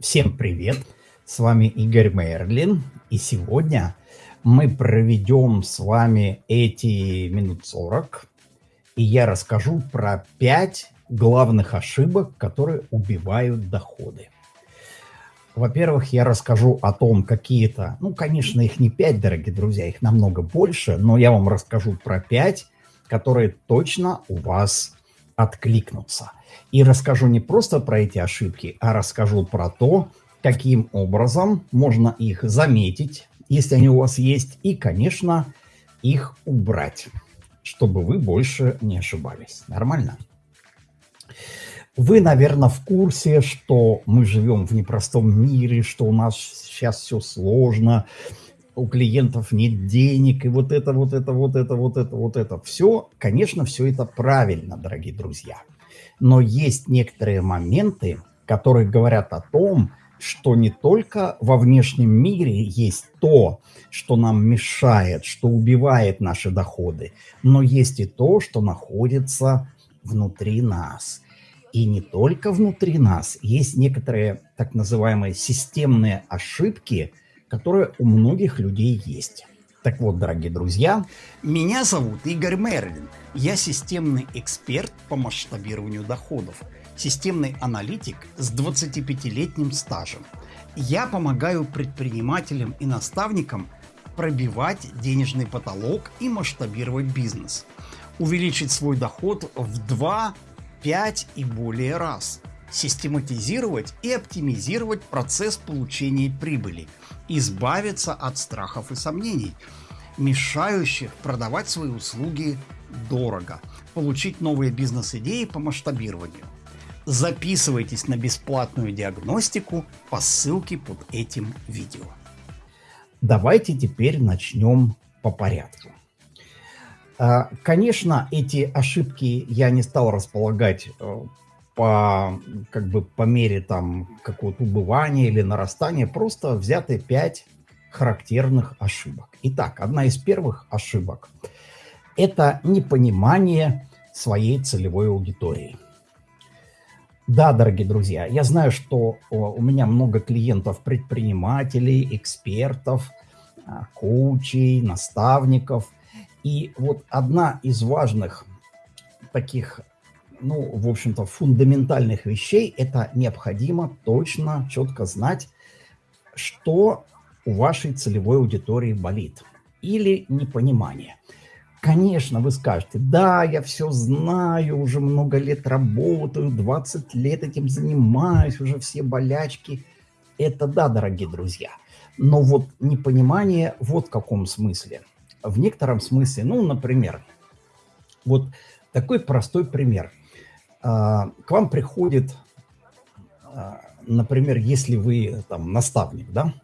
Всем привет! С вами Игорь Мерлин. И сегодня мы проведем с вами эти минут 40. И я расскажу про 5 главных ошибок, которые убивают доходы. Во-первых, я расскажу о том, какие-то, ну, конечно, их не 5, дорогие друзья, их намного больше, но я вам расскажу про 5, которые точно у вас откликнутся. И расскажу не просто про эти ошибки, а расскажу про то, каким образом можно их заметить, если они у вас есть, и, конечно, их убрать, чтобы вы больше не ошибались. Нормально? Вы, наверное, в курсе, что мы живем в непростом мире, что у нас сейчас все сложно, у клиентов нет денег, и вот это, вот это, вот это, вот это, вот это. Все, конечно, все это правильно, дорогие друзья. Но есть некоторые моменты, которые говорят о том, что не только во внешнем мире есть то, что нам мешает, что убивает наши доходы, но есть и то, что находится внутри нас. И не только внутри нас, есть некоторые так называемые системные ошибки, которые у многих людей есть. Так вот, дорогие друзья, меня зовут Игорь Мерлин. Я системный эксперт по масштабированию доходов, системный аналитик с 25-летним стажем. Я помогаю предпринимателям и наставникам пробивать денежный потолок и масштабировать бизнес, увеличить свой доход в 2, 5 и более раз, систематизировать и оптимизировать процесс получения прибыли, избавиться от страхов и сомнений, мешающих продавать свои услуги дорого, получить новые бизнес-идеи по масштабированию. Записывайтесь на бесплатную диагностику по ссылке под этим видео. Давайте теперь начнем по порядку. А, конечно, эти ошибки я не стал располагать э, по, как бы по мере там какого-то убывания или нарастания, просто взяты 5 характерных ошибок. Итак, одна из первых ошибок – это непонимание своей целевой аудитории. Да, дорогие друзья, я знаю, что у меня много клиентов, предпринимателей, экспертов, а, коучей, наставников. И вот одна из важных таких ну, в общем-то, фундаментальных вещей, это необходимо точно, четко знать, что у вашей целевой аудитории болит. Или непонимание. Конечно, вы скажете, да, я все знаю, уже много лет работаю, 20 лет этим занимаюсь, уже все болячки. Это да, дорогие друзья. Но вот непонимание вот в каком смысле. В некотором смысле, ну, например, вот такой простой пример. А, к вам приходит, а, например, если вы там наставник, да,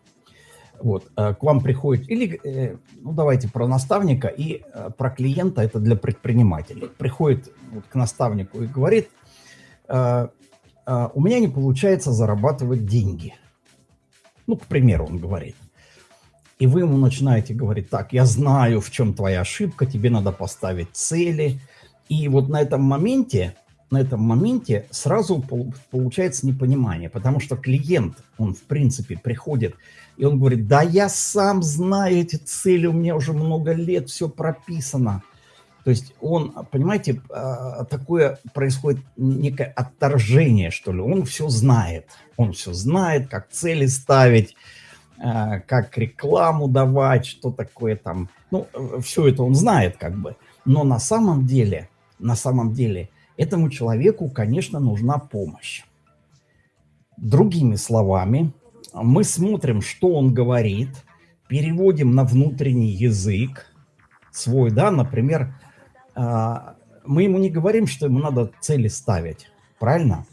вот, а, к вам приходит, или, э, ну, давайте про наставника и про клиента, это для предпринимателей. Приходит вот к наставнику и говорит, у меня не получается зарабатывать деньги. Ну, к примеру, он говорит. И вы ему начинаете говорить, так, я знаю, в чем твоя ошибка, тебе надо поставить цели. И вот на этом моменте на этом моменте сразу получается непонимание, потому что клиент, он в принципе приходит, и он говорит, да я сам знаю эти цели, у меня уже много лет, все прописано. То есть он, понимаете, а, такое происходит некое отторжение, что ли. Он все знает. Он все знает, как цели ставить, а, как рекламу давать, что такое там. Ну, все это он знает как бы. Но на самом деле, на самом деле, этому человеку, конечно, нужна помощь. Другими словами, мы смотрим, что он говорит, переводим на внутренний язык свой, да, например, а, мы ему не говорим, что ему надо цели ставить, правильно?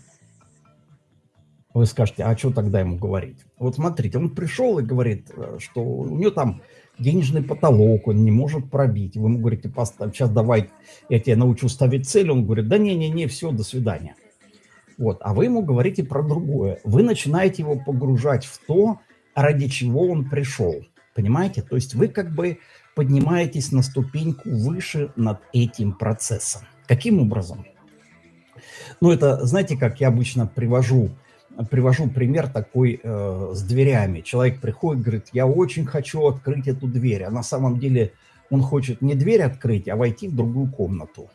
Вы скажете, а что тогда ему говорить? Вот смотрите, он пришел и говорит, э, что у него там денежный потолок, он не может пробить. Вы ему говорите, поставь, сейчас давай, я тебя научу ставить цель. Он говорит, да не-не-не, все, до свидания. Вот, а вы ему говорите про другое. Вы начинаете его погружать в то, ради чего он пришел. Понимаете? То есть вы как бы поднимаетесь на ступеньку выше над этим процессом. Каким образом? Ну, это, знаете, как я обычно привожу привожу пример такой э, с дверями. Человек приходит, говорит, я очень хочу открыть эту дверь, а на самом деле он хочет не дверь открыть, а войти в другую комнату.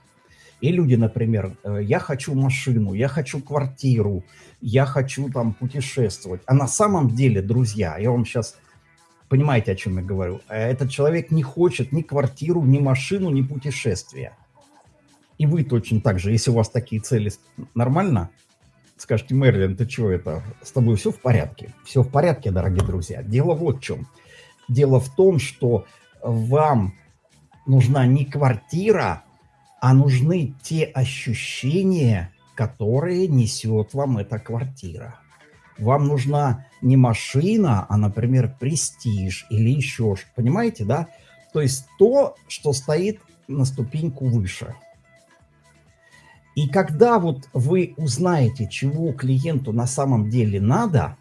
И люди, например, э, я хочу машину, я хочу квартиру, я хочу там путешествовать. А на самом деле, друзья, я вам сейчас, понимаете, о чем я говорю, э, этот человек не хочет ни квартиру, ни машину, ни путешествия. И вы точно так же, если у вас такие цели, нормально? Скажете, Мерлин, ты чего это, с тобой все в порядке? Все в порядке, дорогие друзья. Дело вот в чем. Дело в том, что вам нужна не квартира, а нужны те ощущения, которые несет вам эта квартира. Вам нужна не машина, а, например, престиж или еще что. Понимаете, да? То есть то, что стоит на ступеньку выше – и когда вот вы узнаете, чего клиенту на самом деле надо,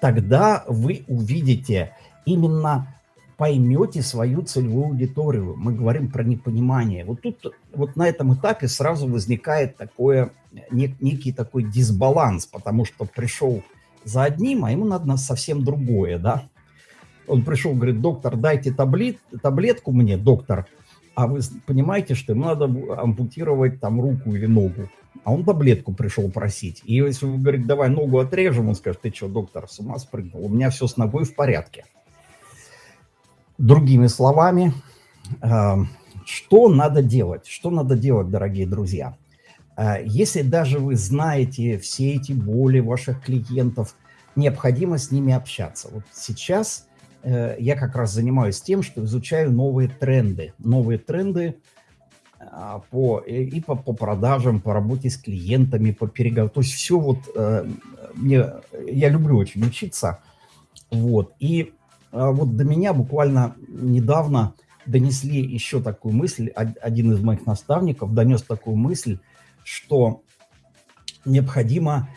тогда вы увидите, именно поймете свою целевую аудиторию. Мы говорим про непонимание. Вот тут, вот на этом этапе сразу возникает такое, нек, некий такой дисбаланс, потому что пришел за одним, а ему надо совсем другое, да. Он пришел, говорит, доктор, дайте таблет, таблетку мне, доктор, а вы понимаете, что ему надо ампутировать там руку или ногу, а он таблетку пришел просить. И если вы говорите, давай ногу отрежем, он скажет, ты что, доктор, с ума спрыгнул, у меня все с ногой в порядке. Другими словами, э, что надо делать? Что надо делать, дорогие друзья? Э, если даже вы знаете все эти боли ваших клиентов, необходимо с ними общаться. Вот сейчас я как раз занимаюсь тем, что изучаю новые тренды. Новые тренды а, по, и по, по продажам, по работе с клиентами, по переговорам. То есть все вот э, мне, я люблю очень учиться. Вот. И вот до меня буквально недавно донесли еще такую мысль, один из моих наставников донес такую мысль, что необходимо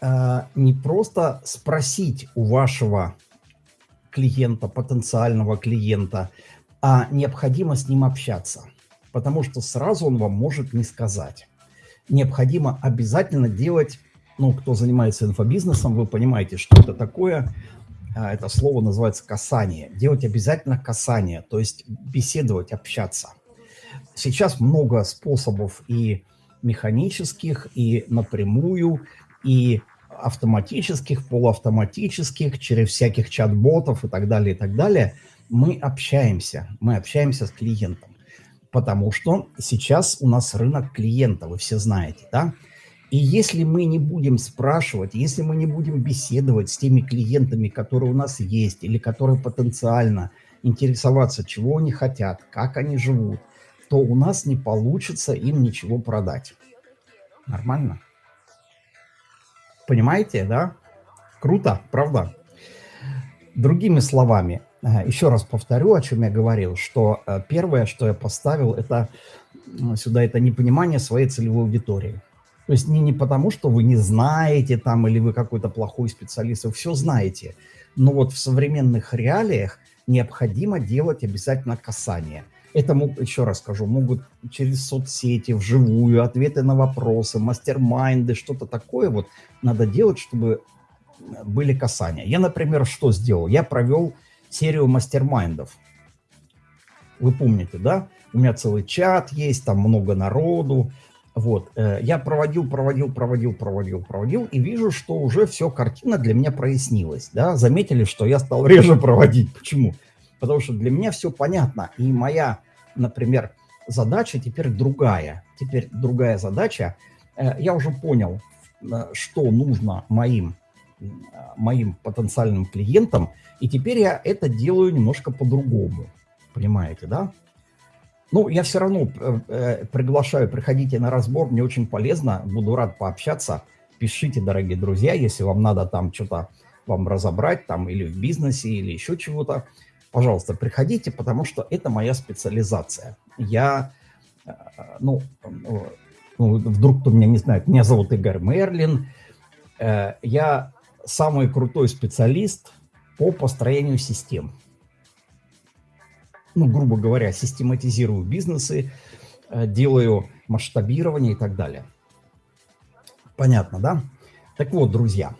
э, не просто спросить у вашего клиента, потенциального клиента, а необходимо с ним общаться, потому что сразу он вам может не сказать. Необходимо обязательно делать, ну, кто занимается инфобизнесом, вы понимаете, что это такое, а, это слово называется касание. Делать обязательно касание, то есть беседовать, общаться. Сейчас много способов и механических, и напрямую, и автоматических, полуавтоматических, через всяких чат-ботов и так далее, и так далее, мы общаемся, мы общаемся с клиентом. Потому что сейчас у нас рынок клиента, вы все знаете, да? И если мы не будем спрашивать, если мы не будем беседовать с теми клиентами, которые у нас есть, или которые потенциально интересоваться, чего они хотят, как они живут, то у нас не получится им ничего продать. Нормально? Понимаете, да? Круто, правда? Другими словами, э, еще раз повторю, о чем я говорил, что э, первое, что я поставил, это сюда, это непонимание своей целевой аудитории. То есть не, не потому, что вы не знаете там, или вы какой-то плохой специалист, вы все знаете. Но вот в современных реалиях необходимо делать обязательно касание – это, еще раз скажу, могут через соцсети, вживую, ответы на вопросы, мастер-майнды, что-то такое вот надо делать, чтобы были касания. Я, например, что сделал? Я провел серию мастер-майндов. Вы помните, да? У меня целый чат есть, там много народу. Вот, э, я проводил, проводил, проводил, проводил, проводил, и вижу, что уже все, картина для меня прояснилась, да, заметили, что я стал реже проводить. Почему? Потому что для меня все понятно, и моя например, задача теперь другая. Теперь другая задача. Э, я уже понял, э, что нужно моим, э, моим потенциальным клиентам, и теперь я это делаю немножко по-другому. Понимаете, да? Ну, я все равно приглашаю, приходите на разбор, мне очень полезно, буду рад пообщаться. Пишите, дорогие друзья, если вам надо там что-то вам разобрать, там или в бизнесе, или еще чего-то пожалуйста, приходите, потому что это моя специализация. Я, э, ну, ну, вдруг кто меня не знает, меня зовут Игорь Мерлин. Э, я самый крутой специалист по построению систем. Ну, грубо говоря, систематизирую бизнесы, э, делаю масштабирование и так далее. Понятно, да? Так вот, друзья,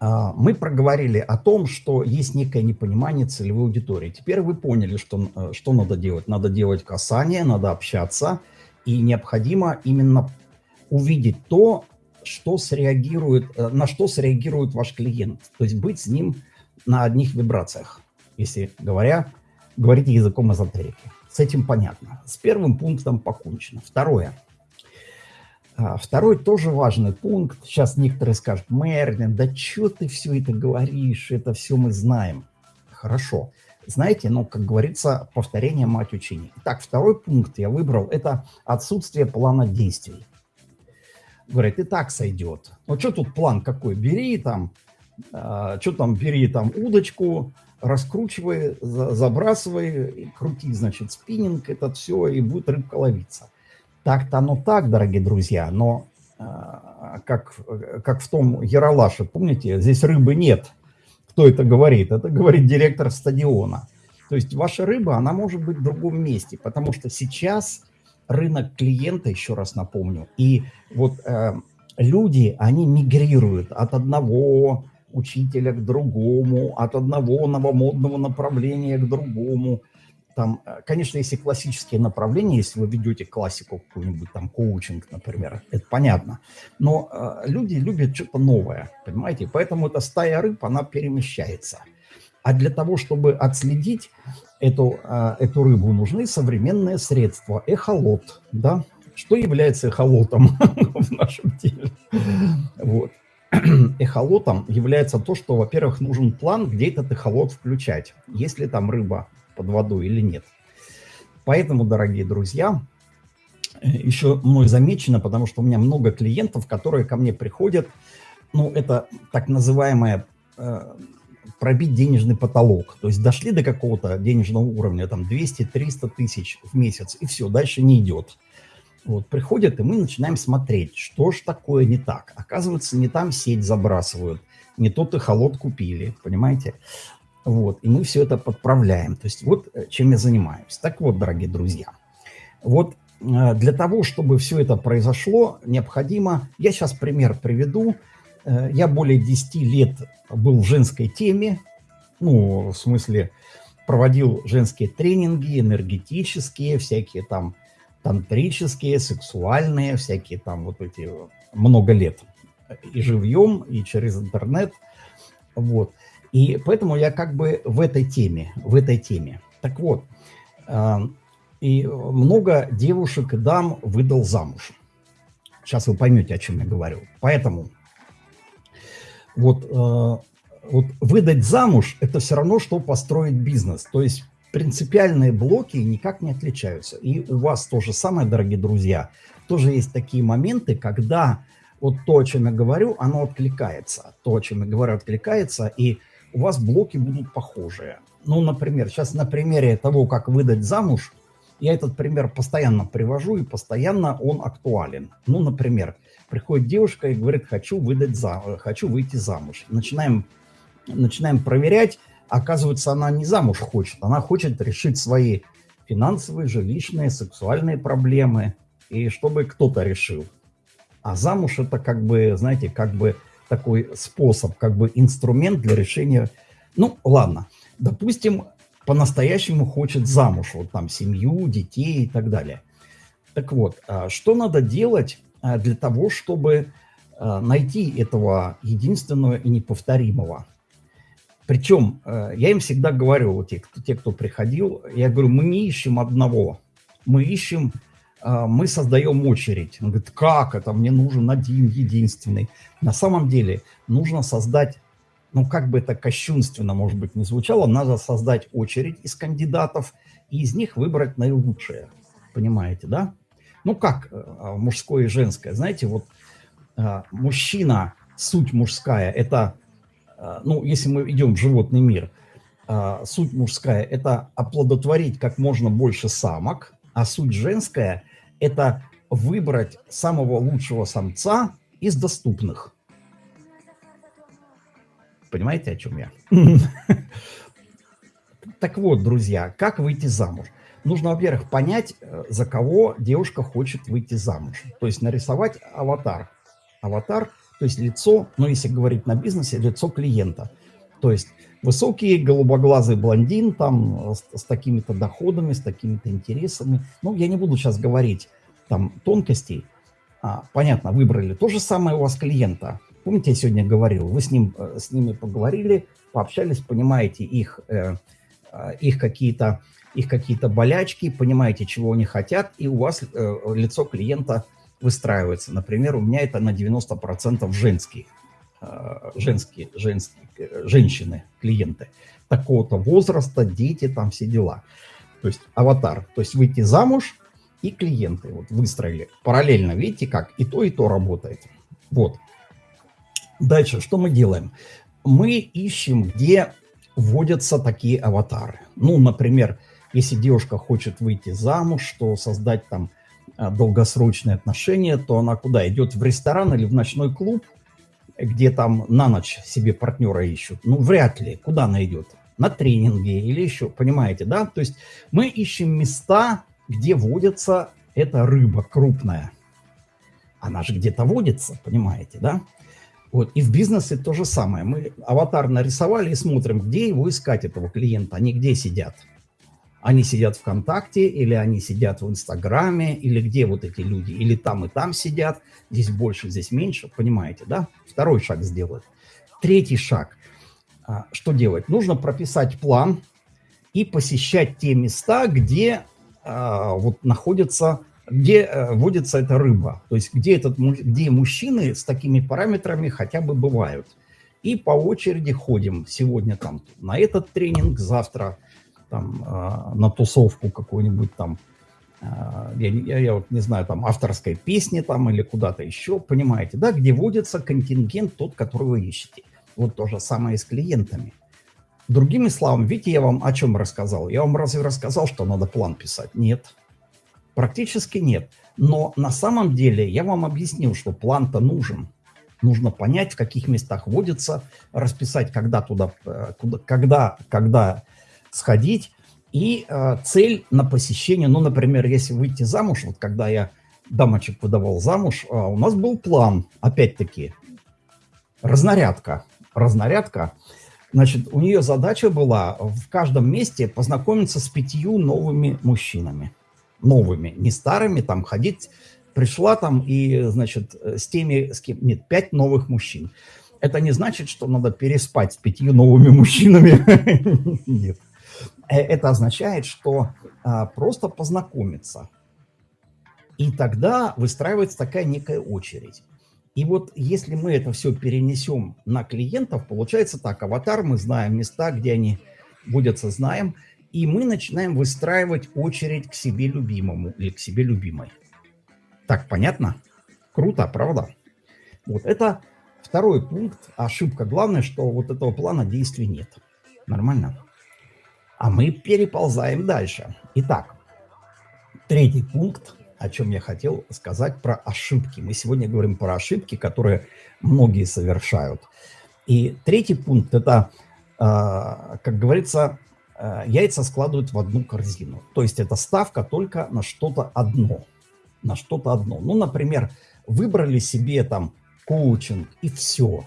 мы проговорили о том, что есть некое непонимание целевой аудитории. Теперь вы поняли, что, э, что надо делать. Надо делать касание, надо общаться, и необходимо именно увидеть то, что среагирует, э, на что среагирует ваш клиент. То есть быть с ним на одних вибрациях, если говоря, говорить языком эзотерики. С этим понятно. С первым пунктом покончено. Второе. А, второй тоже важный пункт. Сейчас некоторые скажут, Мерлин, да что ты все это говоришь, это все мы знаем. Хорошо. Знаете, ну, как говорится, повторение мать учений. Так, второй пункт я выбрал, это отсутствие плана действий. Говорят, и так сойдет. Ну, что тут план какой? Бери там, э, что там, бери там удочку, раскручивай, за, забрасывай, крути, значит, спиннинг, это все, и будет рыбка ловиться. Так-то оно так, дорогие друзья, но э, как, как в том Яралаше, помните, здесь рыбы нет. Кто это говорит? Это говорит директор стадиона. То есть ваша рыба, она может быть в другом месте, потому что сейчас рынок клиента, еще раз напомню, и вот э, люди, они мигрируют от одного учителя к другому, от одного новомодного направления к другому. Там, э, конечно, если классические направления, если вы ведете классику какую-нибудь, там, коучинг, например, это понятно. Но э, люди любят что-то новое, понимаете? Поэтому эта стая рыб, она перемещается. А для того, чтобы отследить эту, а, эту рыбу, нужны современные средства. Эхолот, да? Что является эхолотом в нашем теле? Вот. Эхолотом является то, что, во-первых, нужен план, где этот эхолот включать, есть ли там рыба под водой или нет. Поэтому, дорогие друзья, еще мной замечено, потому что у меня много клиентов, которые ко мне приходят, ну, это так называемая э, пробить денежный потолок. То есть дошли до какого-то денежного уровня, там 200-300 тысяч в месяц, и все, дальше не идет. Вот, приходят, и мы начинаем смотреть, что ж такое не так. Оказывается, не там сеть забрасывают, не тот и холод купили, понимаете? Вот, и мы все это подправляем. То есть вот э, чем я занимаюсь. Так вот, дорогие друзья, вот э, для того, чтобы все это произошло, необходимо, я сейчас пример приведу, Э, я более 10 лет был в женской теме, ну, в смысле, проводил женские тренинги, энергетические, всякие там тантрические, сексуальные, всякие там вот эти много лет. И живьем, и через интернет. Вот. И поэтому я как бы в этой теме, в этой теме. Так вот, э, и много девушек и дам выдал замуж. Сейчас вы поймете, о чем я говорю. Поэтому вот, э, вот выдать замуж – это все равно, что построить бизнес. То есть принципиальные блоки никак не отличаются. И у вас то же самое, дорогие друзья. Тоже есть такие моменты, когда вот то, о чем я говорю, оно откликается. То, о чем я говорю, откликается, и у вас блоки будут похожие. Ну, например, сейчас на примере того, как выдать замуж, я этот пример постоянно привожу, и постоянно он актуален. Ну, например, Приходит девушка и говорит, хочу выдать за, хочу выйти замуж. Начинаем, начинаем проверять. Оказывается, она не замуж хочет, она хочет решить свои финансовые, жилищные, сексуальные проблемы, и чтобы кто-то решил. А замуж это как бы, знаете, как бы такой способ, как бы инструмент для решения. Ну, ладно, допустим, по-настоящему хочет замуж, вот там семью, детей и так далее. Так вот, а что надо делать, Э, для того, чтобы э, найти этого единственного и неповторимого. Причем я им всегда говорю, вот те, кто, те, кто приходил, я говорю, мы не ищем одного, мы ищем, мы создаем очередь. Он говорит, как это, мне нужен один, единственный. На самом деле нужно создать, ну как бы это кощунственно, может быть, не звучало, надо создать очередь из кандидатов и из них выбрать наилучшее. Понимаете, да? ну как э, мужское и женское, знаете, вот э, мужчина, суть мужская, это, э, ну, если мы идем в животный мир, суть мужская – это оплодотворить как можно больше самок, а суть женская – это выбрать самого лучшего самца из доступных. Понимаете, о чем я? Так вот, друзья, как выйти замуж? нужно, во-первых, понять, э, за кого девушка хочет выйти замуж. То есть нарисовать аватар. Аватар То есть лицо, ну если говорить на бизнесе, лицо клиента. То есть высокий голубоглазый блондин там с, с такими-то доходами, с такими-то интересами. Ну, я не буду сейчас говорить там тонкостей. А, понятно, выбрали. То же самое у вас клиента. Помните, я сегодня говорил, вы с, ним, э, с ними поговорили, пообщались, понимаете их, э, э их какие-то их какие-то болячки, понимаете, чего они хотят, и у вас э, лицо клиента выстраивается. Например, у меня это на 90% женские, э, женские, женские, э, женщины, клиенты. Такого-то возраста, дети, там все дела. То есть аватар. То есть выйти замуж и клиенты вот выстроили. Параллельно, видите как? И то, и то работает. Вот. Дальше, что мы делаем? Мы ищем, где вводятся такие аватары. Ну, например, если девушка хочет выйти замуж, что создать там а, долгосрочные отношения, то она куда? Идет в ресторан или в ночной клуб, где там на ночь себе партнера ищут? Ну, вряд ли. Куда она идет? На тренинги или еще, понимаете, да? То есть мы ищем места, где водится эта рыба крупная. Она же где-то водится, понимаете, да? Вот. И в бизнесе то же самое. Мы аватар нарисовали и смотрим, где его искать, этого клиента, они где сидят. Они сидят ВКонтакте, или они сидят в Инстаграме, или где вот эти люди, или там и там сидят, здесь больше, здесь меньше, понимаете, да? Второй шаг сделать. Третий шаг. А, что делать? Нужно прописать план и посещать те места, где а, вот находится, где а, водится эта рыба, то есть где, этот, где мужчины с такими параметрами хотя бы бывают. И по очереди ходим. Сегодня там на этот тренинг, завтра там, э, на тусовку какую-нибудь там, э, я, я, я вот не знаю, там авторской песни там или куда-то еще, понимаете, да, где водится контингент тот, который вы ищете. Вот то же самое и с клиентами. Другими словами, видите, я вам о чем рассказал? Я вам разве рассказал, что надо план писать? Нет. Практически нет. Но на самом деле я вам объяснил, что план-то нужен. Нужно понять, в каких местах водится, расписать, когда туда, э, куда, когда, когда сходить. И э, цель на посещение, ну, например, если выйти замуж, вот когда я дамочек выдавал замуж, э, у нас был план, опять-таки, разнарядка. Разнарядка. Значит, у нее задача была в каждом месте познакомиться с пятью новыми мужчинами. Новыми, не старыми, там ходить. Пришла там и, значит, с теми, с кем... Нет, пять новых мужчин. Это не значит, что надо переспать с пятью новыми мужчинами. Нет. Э, это означает, что а, просто познакомиться. И тогда выстраивается такая некая очередь. И вот если мы это все перенесем на клиентов, получается так, аватар, мы знаем места, где они водятся, знаем, и мы начинаем выстраивать очередь к себе любимому или к себе любимой. Так, понятно? Круто, правда? Вот это второй пункт, ошибка. Главное, что вот этого плана действий нет. Нормально? А мы переползаем дальше. Итак, третий пункт, о чем я хотел сказать про ошибки. Мы сегодня говорим про ошибки, которые многие совершают. И третий пункт – это, а, как говорится, а, яйца складывают в одну корзину. То есть это ставка только на что-то одно. На что-то одно. Ну, например, выбрали себе там коучинг и все.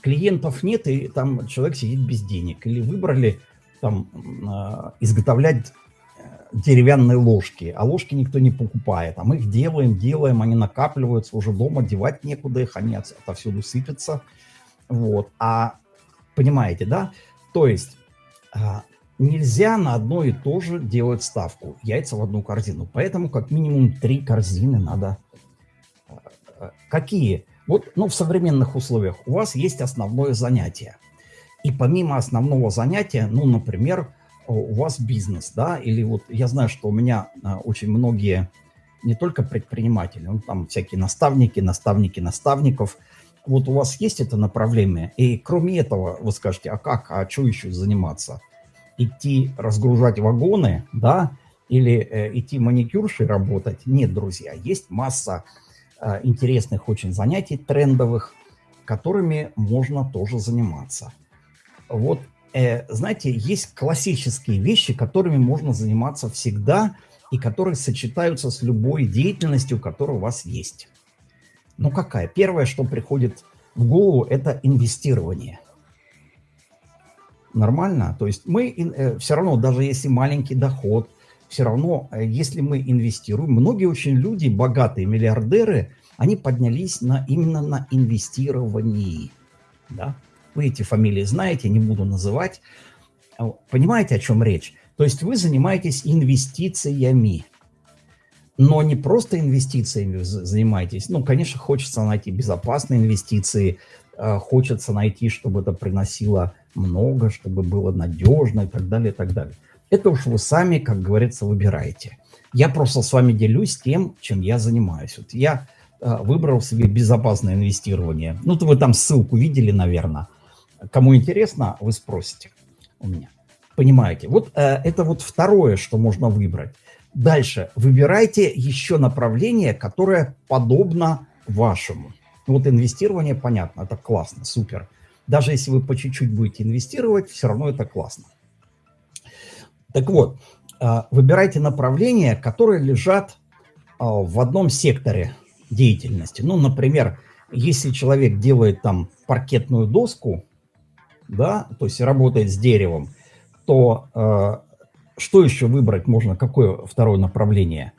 Клиентов нет, и там человек сидит без денег. Или выбрали там а, изготовлять э, деревянные ложки, а ложки никто не покупает, а мы их делаем, делаем, они накапливаются уже дома, девать некуда их, они отовсюду сыпятся, вот, а понимаете, да, то есть а, нельзя на одно и то же делать ставку, яйца в одну корзину, поэтому как минимум три корзины надо, а, какие? Вот, ну, в современных условиях. У вас есть основное занятие, и помимо основного занятия, ну, например, у вас бизнес, да, или вот я знаю, что у меня а, очень многие, не только предприниматели, ну, там всякие наставники, наставники наставников, вот у вас есть это направление, и кроме этого вы скажете, а как, а что еще заниматься? Идти разгружать вагоны, да, или э, идти маникюршей работать? Нет, друзья, есть масса э, интересных очень занятий, трендовых, которыми можно тоже заниматься вот, э, знаете, есть классические вещи, которыми можно заниматься всегда и которые сочетаются с любой деятельностью, которая у вас есть. Ну какая? Первое, что приходит в голову, это инвестирование. Нормально? То есть мы э, все равно, даже если маленький доход, все равно, э, если мы инвестируем, многие очень люди, богатые миллиардеры, они поднялись на, именно на инвестировании. Да? Вы эти фамилии знаете, не буду называть. А понимаете, о чем речь? То есть вы занимаетесь инвестициями. Но не просто инвестициями занимаетесь. Ну, конечно, хочется найти безопасные инвестиции, а, хочется найти, чтобы это приносило много, чтобы было надежно и так далее, и так далее. Это уж вы сами, как говорится, выбираете. Я просто с вами делюсь тем, чем я занимаюсь. Вот я э, выбрал себе безопасное инвестирование. Ну, то вы там ссылку видели, наверное. Кому интересно, вы спросите у меня. Понимаете? Вот э, это вот второе, что можно выбрать. Дальше. Выбирайте еще направление, которое подобно вашему. Вот инвестирование, понятно, это классно, супер. Даже если вы по чуть-чуть будете инвестировать, все равно это классно. Так вот, э, выбирайте направления, которые лежат э, в одном секторе деятельности. Ну, например, если человек делает там паркетную доску, да, то есть работает с деревом, то э, что еще выбрать можно, какое второе направление?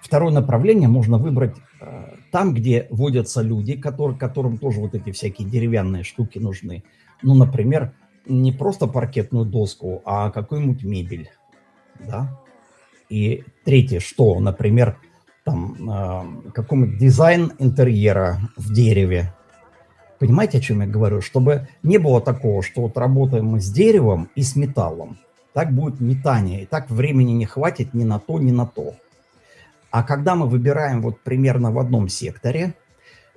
Второе направление можно выбрать э, там, где водятся люди, которые, которым тоже вот эти всякие деревянные штуки нужны. Ну, например, не просто паркетную доску, а какую-нибудь мебель, да. И третье, что, например, там э, какой-нибудь дизайн интерьера в дереве, Понимаете, о чем я говорю? Чтобы не было такого, что вот работаем мы с деревом и с металлом. Так будет метание, и так времени не хватит ни на то, ни на то. А когда мы выбираем вот примерно в одном секторе,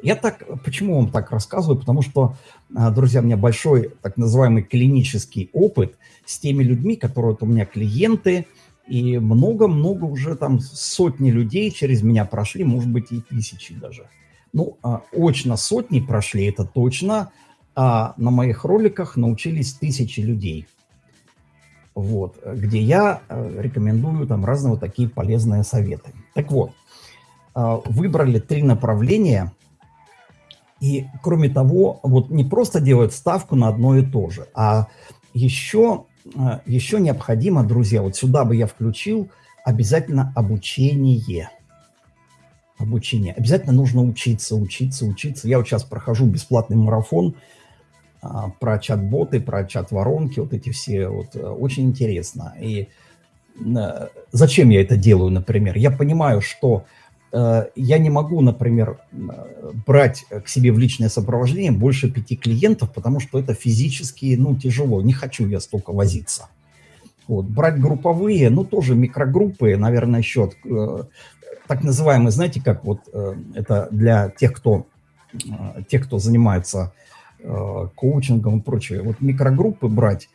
я так, почему вам так рассказываю? Потому что, а, друзья, у меня большой так называемый клинический опыт с теми людьми, которые вот у меня клиенты, и много-много уже там сотни людей через меня прошли, может быть и тысячи даже. Ну, а, очно сотни прошли, это точно. А на моих роликах научились тысячи людей. Вот, где я э, рекомендую там разные вот такие полезные советы. Так вот, а, выбрали три направления. И кроме того, вот не просто делают ставку на одно и то же, а еще, э, еще необходимо, друзья, вот сюда бы я включил обязательно обучение обучения. Обязательно нужно учиться, учиться, учиться. Я вот сейчас прохожу бесплатный марафон а, про чат-боты, про чат-воронки, вот эти все, вот, э, очень интересно. И а, зачем я это делаю, например? Я понимаю, что а, я не могу, например, брать к себе в личное сопровождение больше пяти клиентов, потому что это физически, ну, тяжело. Не хочу я столько возиться. Вот. Брать групповые, ну, тоже микрогруппы, наверное, еще так называемый, знаете, как вот э, это для тех, кто, э, тех, кто занимается э, коучингом и прочее, вот микрогруппы брать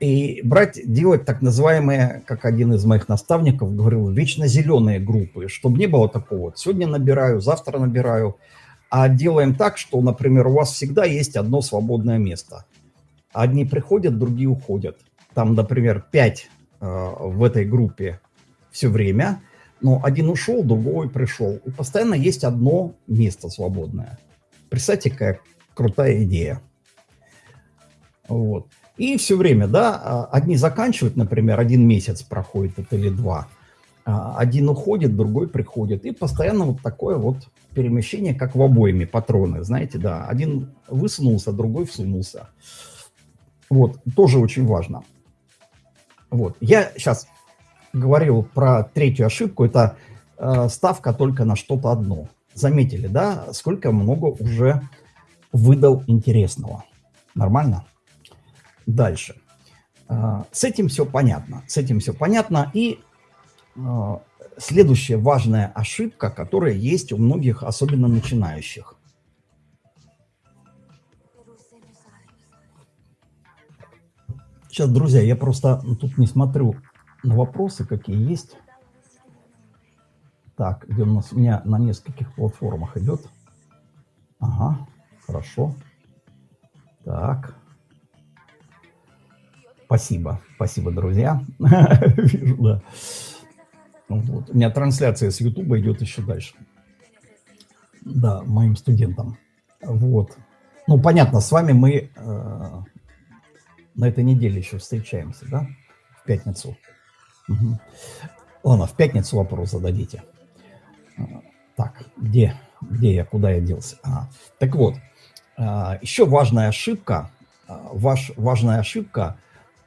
и брать, делать так называемые, как один из моих наставников говорил, вечно зеленые группы, чтобы не было такого, сегодня набираю, завтра набираю, а делаем так, что, например, у вас всегда есть одно свободное место. Одни приходят, другие уходят. Там, например, пять э, в этой группе все время – но один ушел, другой пришел. И постоянно есть одно место свободное. Представьте, какая крутая идея. Вот. И все время, да, а, одни заканчивают, например, один месяц проходит это или два, а, один уходит, другой приходит. И постоянно вот такое вот перемещение, как в обоими патроны, знаете, да, один высунулся, другой всунулся. Вот, тоже очень важно. Вот, я сейчас говорил про третью ошибку, это э, ставка только на что-то одно. Заметили, да, сколько много уже выдал интересного. Нормально? Дальше. Э, с этим все понятно. С этим все понятно. И э, следующая важная ошибка, которая есть у многих, особенно начинающих. Сейчас, друзья, я просто тут не смотрю вопросы, какие есть. Так, где у нас у меня на нескольких платформах идет. Ага, хорошо. Так. Спасибо, спасибо, друзья. Вижу, да. Вот. У меня трансляция с YouTube идет еще дальше. да, моим студентам. Вот. Ну, понятно, с вами мы э, на этой неделе еще встречаемся, да? В пятницу. Угу. Ладно, в пятницу вопрос зададите. Так, где, где я, куда я делся? А, так вот, а, еще важная ошибка, а, ваш, важная ошибка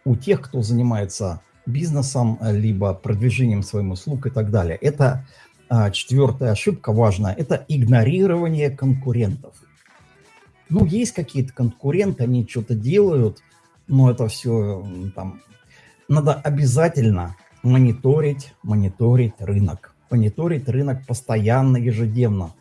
у тех, кто занимается бизнесом, либо продвижением своим услуг и так далее. Это а, четвертая ошибка важная, это игнорирование конкурентов. Ну, есть какие-то конкуренты, они что-то делают, но это все там... Надо обязательно мониторить, мониторить рынок. Мониторить рынок постоянно, ежедневно.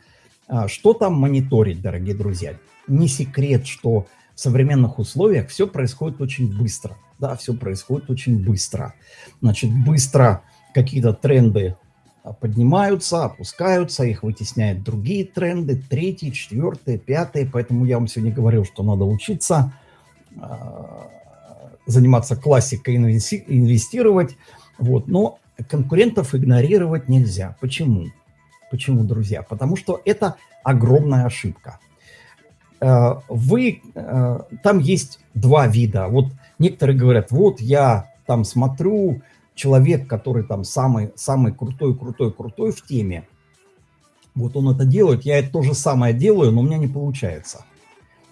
А, что там мониторить, дорогие друзья? Не секрет, что в современных условиях все происходит очень быстро. Да, все происходит очень быстро. Значит, быстро какие-то тренды а, поднимаются, опускаются, их вытесняют другие тренды, третий, четвертый, пятый. Поэтому я вам сегодня говорил, что надо учиться а, заниматься классикой, инвестировать. Вот. Но конкурентов игнорировать нельзя. Почему? Почему, друзья? Потому что это огромная ошибка. Э, вы, э, там есть два вида. Вот некоторые говорят, вот я там смотрю, человек, который там самый, самый крутой, крутой, крутой в теме, вот он это делает, я это то же самое делаю, но у меня не получается.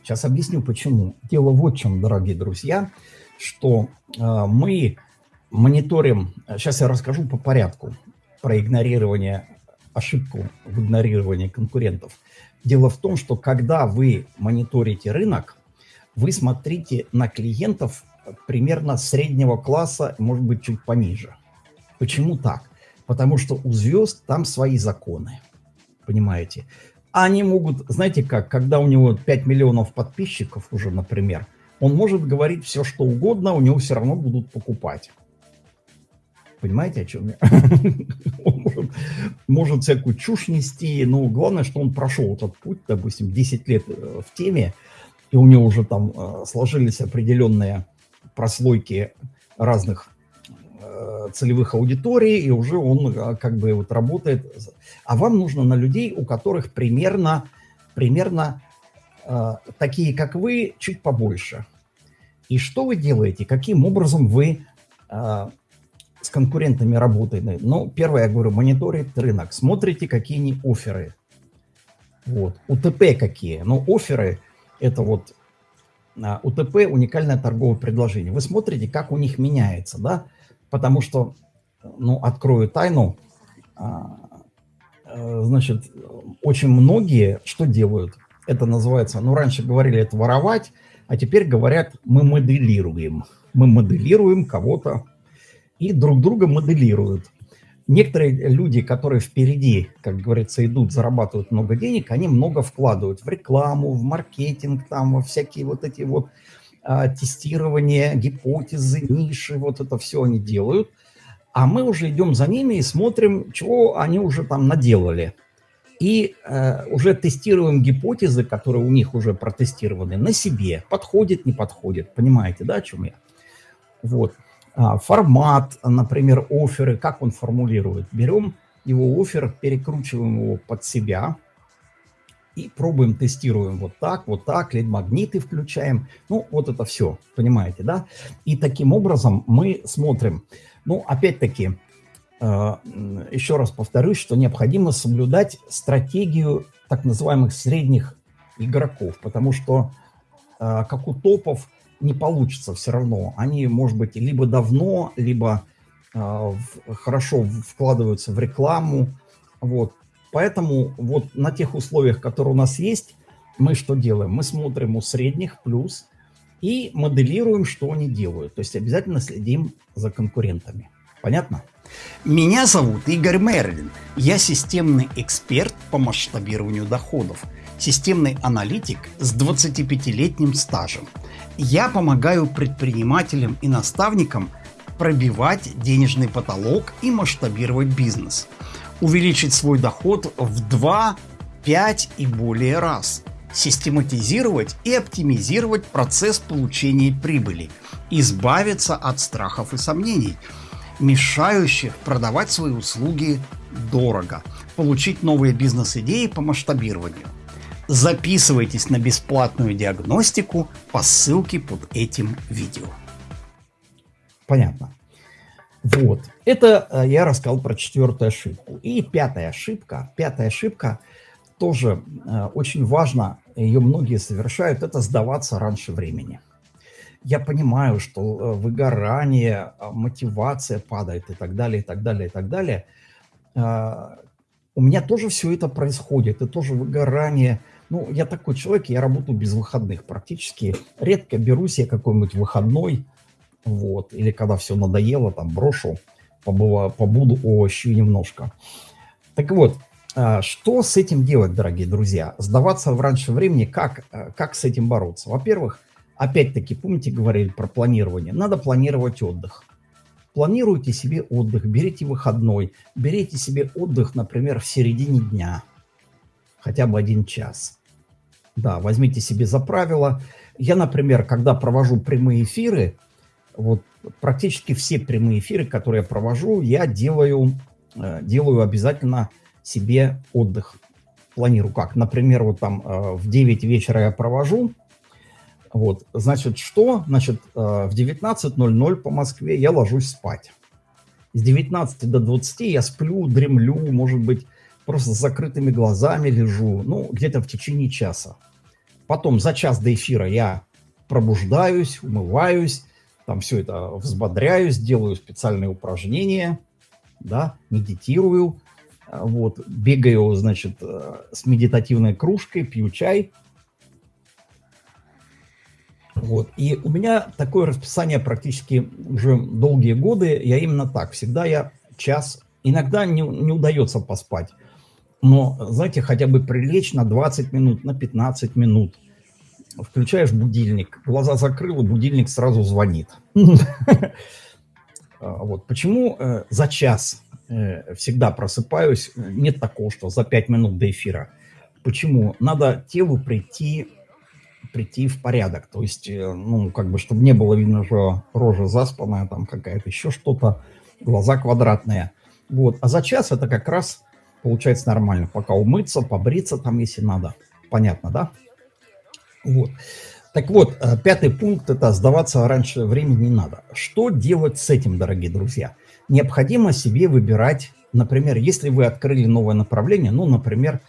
Сейчас объясню, почему. Дело вот в чем, дорогие друзья, что э, мы мониторим, сейчас я расскажу по порядку про игнорирование, ошибку в игнорировании конкурентов. Дело в том, что когда вы мониторите рынок, вы смотрите на клиентов примерно среднего класса, может быть, чуть пониже. Почему так? Потому что у звезд там свои законы, понимаете? Они могут, знаете как, когда у него 5 миллионов подписчиков уже, например, он может говорить все, что угодно, у него все равно будут покупать. Понимаете, о чем я? Может, может всякую чушь нести, но главное, что он прошел этот путь, допустим, 10 лет э, в теме, и у него уже там э, сложились определенные прослойки разных э, целевых аудиторий, и уже он как бы вот работает. А вам нужно на людей, у которых примерно, примерно э, такие, как вы, чуть побольше. И что вы делаете? Каким образом вы э, конкурентами работаете? Ну, первое, я говорю, мониторит рынок. Смотрите, какие они оферы. Вот. УТП какие. Ну, оферы – это вот а, УТП – уникальное торговое предложение. Вы смотрите, как у них меняется, да? Потому что, ну, открою тайну, а, э, значит, очень многие что делают? Это называется, ну, раньше говорили это воровать, а теперь говорят, мы моделируем. Мы моделируем кого-то и друг друга моделируют некоторые люди, которые впереди, как говорится, идут, зарабатывают много денег, они много вкладывают в рекламу, в маркетинг, там, во всякие вот эти вот а, тестирования, гипотезы, ниши, вот это все они делают. А мы уже идем за ними и смотрим, чего они уже там наделали. И э, уже тестируем гипотезы, которые у них уже протестированы, на себе. Подходит, не подходит. Понимаете, да, о чем я? Вот. А, формат, например, оферы, как он формулирует. Берем его офер, перекручиваем его под себя и пробуем, тестируем вот так, вот так, лид-магниты включаем. Ну, вот это все, понимаете, да? И таким образом мы смотрим. Ну, опять-таки, а, еще раз повторюсь, что необходимо соблюдать стратегию так называемых средних игроков, потому что, а, как у топов, не получится все равно. Они, может быть, либо давно, либо э, в, хорошо вкладываются в рекламу. Вот. Поэтому вот на тех условиях, которые у нас есть, мы что делаем? Мы смотрим у средних плюс и моделируем, что они делают. То есть обязательно следим за конкурентами. Понятно? Меня зовут Игорь Мерлин. Я системный эксперт по масштабированию доходов. Системный аналитик с 25-летним стажем – я помогаю предпринимателям и наставникам пробивать денежный потолок и масштабировать бизнес. Увеличить свой доход в 2, 5 и более раз. Систематизировать и оптимизировать процесс получения прибыли. Избавиться от страхов и сомнений. мешающих продавать свои услуги дорого, получить новые бизнес-идеи по масштабированию. Записывайтесь на бесплатную диагностику по ссылке под этим видео. Понятно. Вот. Это э, я рассказал про четвертую ошибку. И пятая ошибка. Пятая ошибка тоже э, очень важно, ее многие совершают, это сдаваться раньше времени. Я понимаю, что э, выгорание, мотивация падает и так далее, и так далее, и так далее. У меня тоже все это происходит, и тоже выгорание. Ну, я такой человек, я работаю без выходных практически. Редко берусь я какой-нибудь выходной, вот, или когда все надоело, там, брошу, побыва, побуду овощи немножко. Так вот, а, что с этим делать, дорогие друзья? Сдаваться в раньше времени, как, а, как с этим бороться? Во-первых, опять-таки, помните, говорили про планирование? Надо планировать отдых. Планируйте себе отдых, берите выходной, берите себе отдых, например, в середине дня, хотя бы один час. Да, возьмите себе за правило. Я, например, когда провожу прямые эфиры, вот практически все прямые эфиры, которые я провожу, я делаю, э, делаю обязательно себе отдых. Планирую как? Например, вот там э, в 9 вечера я провожу, вот, значит, что? Значит, э, в 19.00 по Москве я ложусь спать. С 19 до 20 я сплю, дремлю, может быть, просто с закрытыми глазами лежу, ну, где-то в течение часа. Потом за час до эфира я пробуждаюсь, умываюсь, там все это взбодряюсь, делаю специальные упражнения, да, медитирую, а, вот, бегаю, значит, э, с медитативной кружкой, пью чай. Вот, и у меня такое расписание практически уже долгие годы, я именно так, всегда я час, иногда не, не удается поспать, но, знаете, хотя бы прилечь на 20 минут, на 15 минут, включаешь будильник, глаза закрыл, и будильник сразу звонит. А, вот. Почему э, за час э, всегда просыпаюсь? Нет такого, что за 5 минут до эфира. Почему? Надо телу прийти, прийти в порядок. То есть, э, ну, как бы, чтобы не было видно, что рожа заспанная, там какая-то еще что-то, глаза квадратные. Вот. А за час это как раз получается нормально. Пока умыться, побриться там, если надо. Понятно, да? Вот. Так вот, э, пятый пункт – это сдаваться раньше времени не надо. Что делать с этим, дорогие друзья? Необходимо себе выбирать, например, если вы открыли новое направление, ну, например,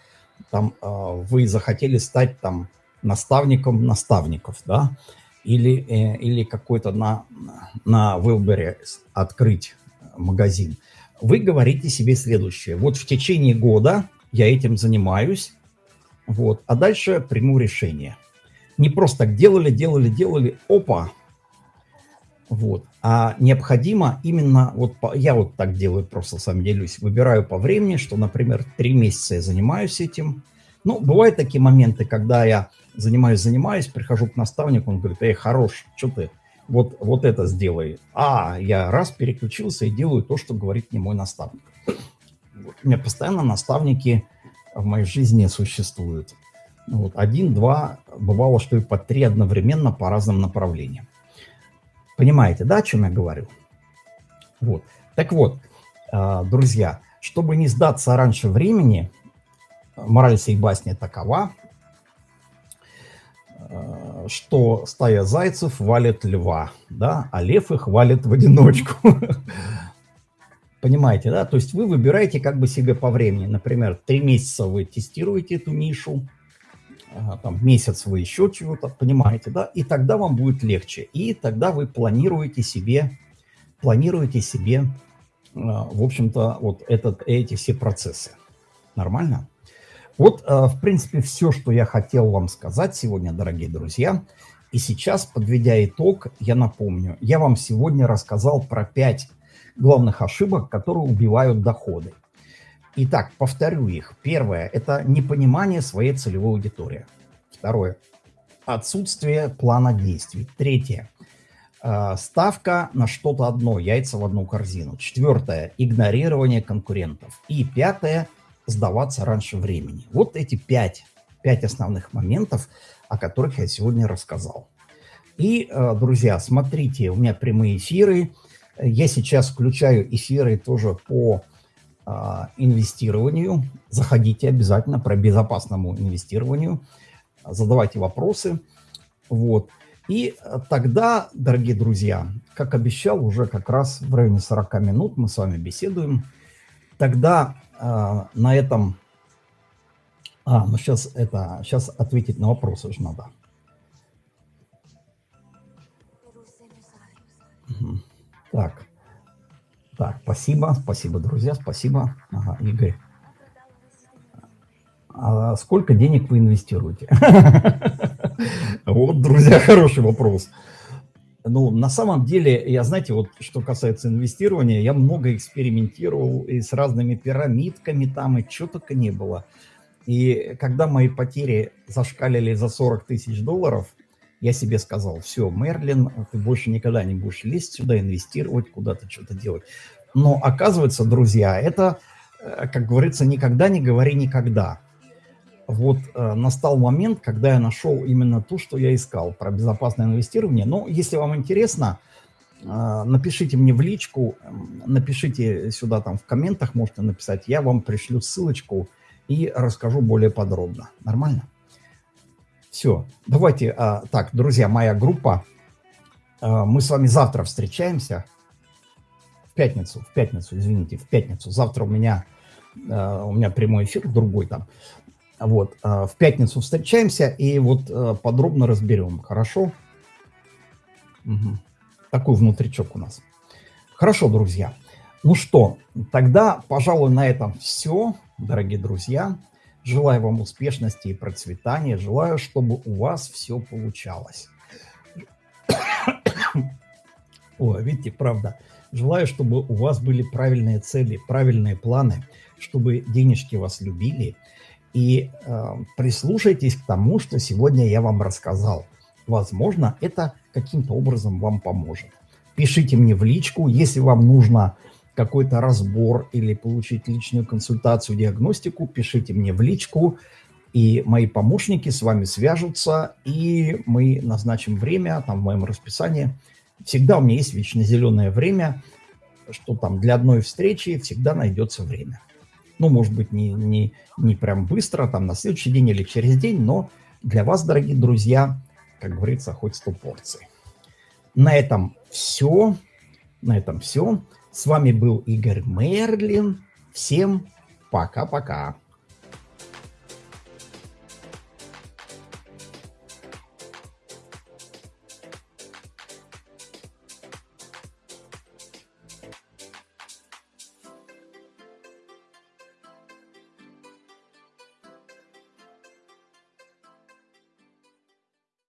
там, э, вы захотели стать там наставником наставников, да, или, э, или какой-то на, на Вилбере открыть магазин, вы говорите себе следующее. Вот в течение года я этим занимаюсь, вот, а дальше приму решение – не просто так делали, делали, делали, опа. Вот. А необходимо именно, вот я вот так делаю, просто сам делюсь, выбираю по времени, что, например, три месяца я занимаюсь этим. Ну, бывают такие моменты, когда я занимаюсь, занимаюсь, прихожу к наставнику, он говорит, эй, хорош, что ты, вот, вот это сделай. А, я раз переключился и делаю то, что говорит мне мой наставник. Вот. У меня постоянно наставники в моей жизни существуют. Вот, один, два, бывало, что и по три одновременно по разным направлениям. Понимаете, да, о чем я говорю? Вот. Так вот, а, друзья, чтобы не сдаться раньше времени, мораль сей басни такова, что стая зайцев валит льва, да, а лев их валит в одиночку. Понимаете, да? То есть вы выбираете как бы себе по времени. Например, три месяца вы тестируете эту нишу, там, месяц вы еще чего-то, понимаете, да, и тогда вам будет легче. И тогда вы планируете себе, планируете себе, а, в общем-то, вот этот, эти все процессы. Нормально? Вот, а, в принципе, все, что я хотел вам сказать сегодня, дорогие друзья. И сейчас, подведя итог, я напомню, я вам сегодня рассказал про пять главных ошибок, которые убивают доходы. Итак, повторю их. Первое – это непонимание своей целевой аудитории. Второе – отсутствие плана действий. Третье – ставка на что-то одно, яйца в одну корзину. Четвертое – игнорирование конкурентов. И пятое – сдаваться раньше времени. Вот эти пять, пять основных моментов, о которых я сегодня рассказал. И, э, друзья, смотрите, у меня прямые эфиры, Я сейчас включаю эфиры тоже по а, инвестированию. Заходите обязательно про безопасному инвестированию. Задавайте вопросы. Вот. И тогда, дорогие друзья, как обещал, уже как раз в районе 40 минут мы с вами беседуем. Тогда э, на этом... А, ну сейчас это... Сейчас ответить на вопросы же надо. Так. Так, спасибо, спасибо, друзья, спасибо. Ага, Игорь. А сколько денег вы инвестируете? Вот, друзья, хороший вопрос. Ну, на самом деле, я, знаете, вот что касается инвестирования, я много экспериментировал и с разными пирамидками там, и что только не было. И когда мои потери зашкалили за 40 тысяч долларов, я себе сказал, все, Мерлин, ты больше никогда не будешь лезть сюда, инвестировать, куда-то что-то делать. Но оказывается, друзья, это, э, как говорится, никогда не говори никогда вот э, настал момент, когда я нашел именно то, что я искал, про безопасное инвестирование. Но если вам интересно, э, напишите мне в личку, напишите сюда там в комментах, можете написать, я вам пришлю ссылочку и расскажу более подробно. Нормально? Все, давайте, э, так, друзья, моя группа, э, мы с вами завтра встречаемся, в пятницу, в пятницу, извините, в пятницу. Завтра у меня, э, у меня прямой эфир, другой там. Вот, а, в пятницу встречаемся и вот а, подробно разберем, хорошо? Угу. Такой внутричок у нас. Хорошо, друзья. Ну что, тогда, пожалуй, на этом все, дорогие друзья. Желаю вам успешности и процветания. Желаю, чтобы у вас все получалось. О, видите, правда. Желаю, чтобы у вас были правильные цели, правильные планы, чтобы денежки вас любили, и э, прислушайтесь к тому, что сегодня я вам рассказал. Возможно, это каким-то образом вам поможет. Пишите мне в личку, если вам нужно какой-то разбор или получить личную консультацию, диагностику, пишите мне в личку, и мои помощники с вами свяжутся, и мы назначим время, там в моем расписании. Всегда у меня есть вечно зеленое время, что там для одной встречи всегда найдется время. Ну, может быть, не, не, не прям быстро, там на следующий день или через день, но для вас, дорогие друзья, как говорится, хоть 100 порций. На этом все. На этом все. С вами был Игорь Мерлин. Всем пока-пока.